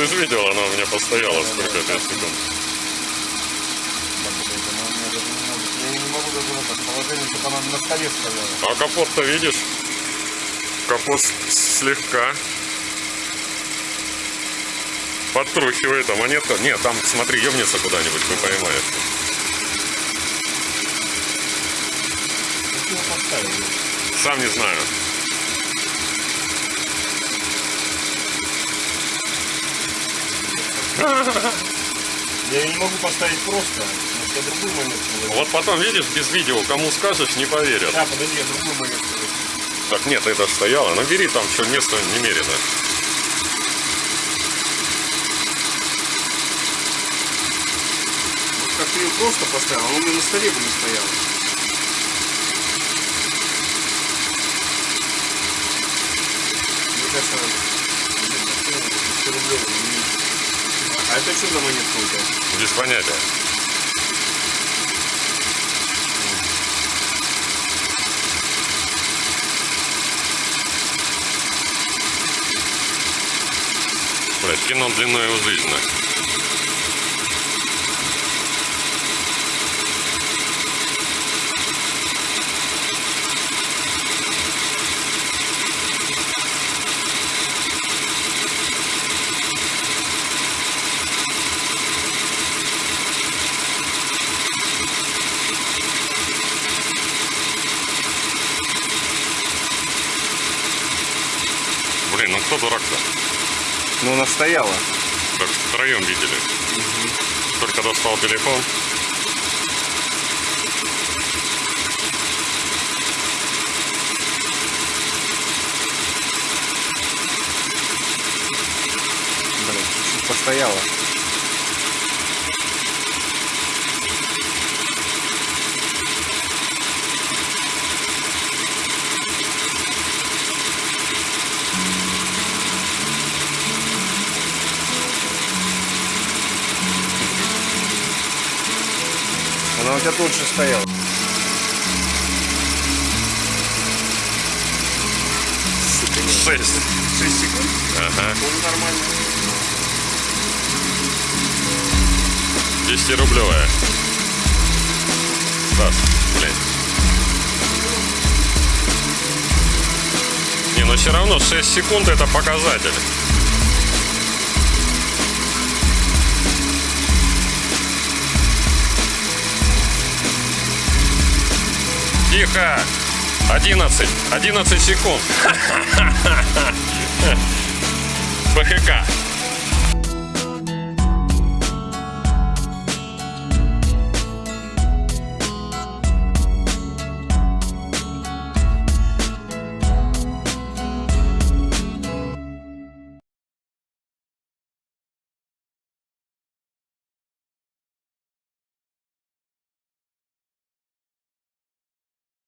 Ты же видел, она у меня постояла сколько, 5 секунд. Я не могу. А капот-то видишь? Капот слегка подтрухивает, а монетка... Нет, там, смотри, ебнется куда-нибудь, вы поставили? Сам не знаю. Я ее не могу поставить просто, потому что я другую монетку возьму. Вот потом, видишь, без видео, кому скажешь, не поверят. Да, подожди, я другую монетку возьму. Так нет, это стояло. Ну бери там, что место немерено. Вот как ты ее просто поставил, она у меня на столе бы не стояла. Мне кажется, блин, ну, 100 рублей. А это что за монетка? Без понятия. Кино длиной у жизни. Блин, ну кто дурак-то? Ну, она стояла. Так втроем видели. Только достал телефон. Блин, постояла. Стояла. Сука, нет. Шесть. 6 секунд? Ага. Ну, нормально. 10-рублевая. Саш, блядь. Не, но все равно 6 секунд это показатель. Тихо! 11. 11 секунд. ПХК.